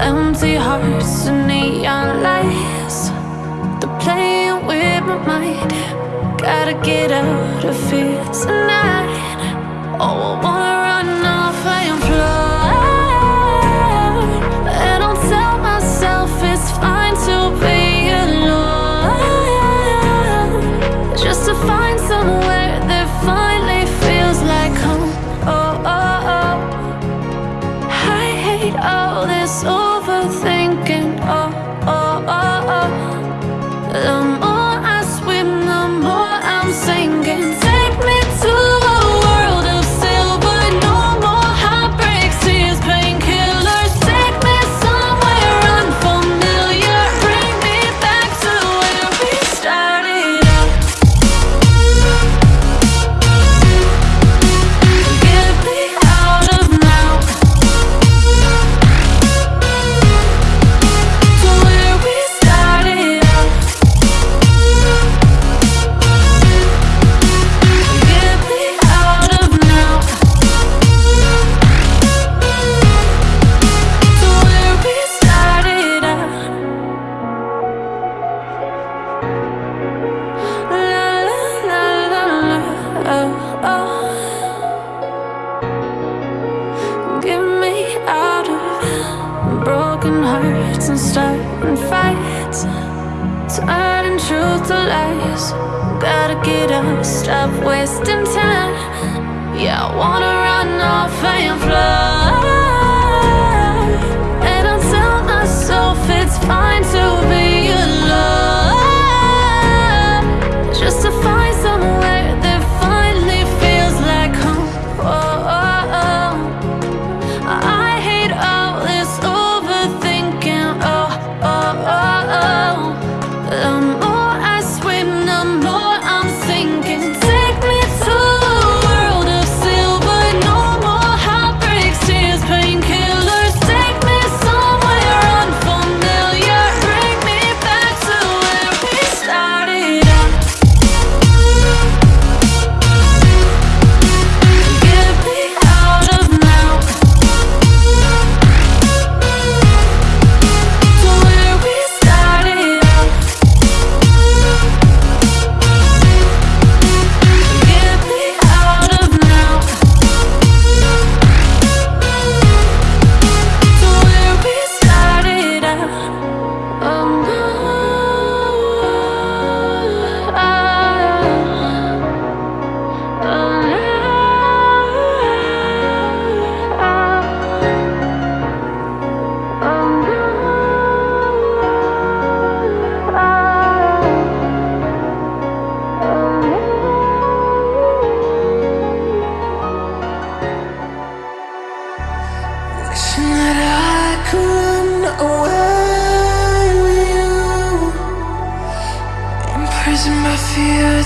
empty hearts and neon lights. They're playing with my mind. Gotta get out of here tonight. Oh, I wanna run off and fly And I'll tell myself it's fine to be alone. Just to find somewhere that finally feels like home. Oh, oh, oh. I hate all this, oh thinking, oh, oh, oh, oh. and starting fights Turning truth to lies. Gotta get up, stop wasting time. Yeah, I wanna run off and fly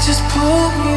just pull me